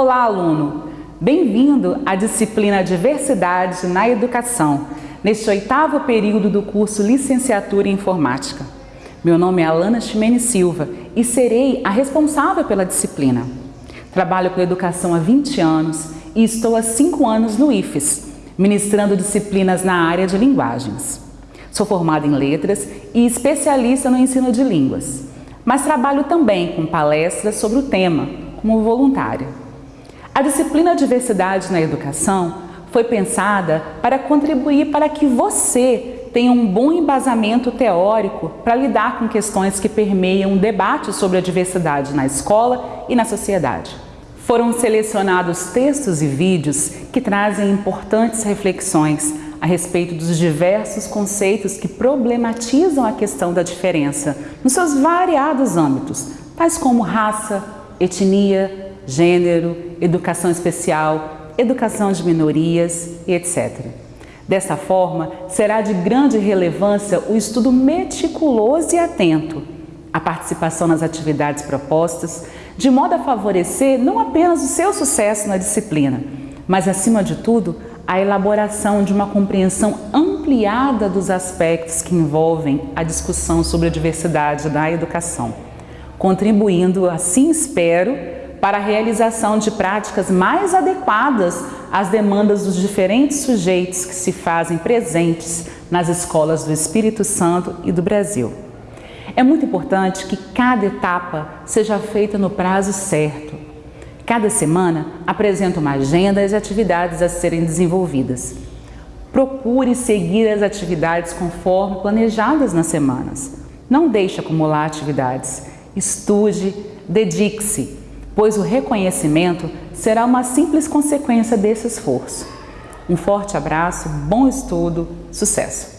Olá, aluno! Bem-vindo à disciplina Diversidade na Educação, neste oitavo período do curso Licenciatura em Informática. Meu nome é Alana Ximene Silva e serei a responsável pela disciplina. Trabalho com educação há 20 anos e estou há 5 anos no IFES, ministrando disciplinas na área de linguagens. Sou formada em letras e especialista no ensino de línguas, mas trabalho também com palestras sobre o tema, como voluntária. A disciplina Diversidade na Educação foi pensada para contribuir para que você tenha um bom embasamento teórico para lidar com questões que permeiam o debate sobre a diversidade na escola e na sociedade. Foram selecionados textos e vídeos que trazem importantes reflexões a respeito dos diversos conceitos que problematizam a questão da diferença nos seus variados âmbitos, tais como raça, etnia, gênero, educação especial, educação de minorias e etc. Dessa forma, será de grande relevância o estudo meticuloso e atento, a participação nas atividades propostas, de modo a favorecer não apenas o seu sucesso na disciplina, mas, acima de tudo, a elaboração de uma compreensão ampliada dos aspectos que envolvem a discussão sobre a diversidade da educação, contribuindo, assim espero, para a realização de práticas mais adequadas às demandas dos diferentes sujeitos que se fazem presentes nas escolas do Espírito Santo e do Brasil. É muito importante que cada etapa seja feita no prazo certo. Cada semana apresenta uma agenda de atividades a serem desenvolvidas. Procure seguir as atividades conforme planejadas nas semanas. Não deixe acumular atividades. Estude, dedique-se pois o reconhecimento será uma simples consequência desse esforço. Um forte abraço, bom estudo, sucesso!